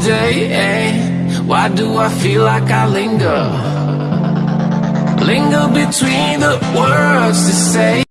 day eh? Why do I feel like I linger? Linger between the words to say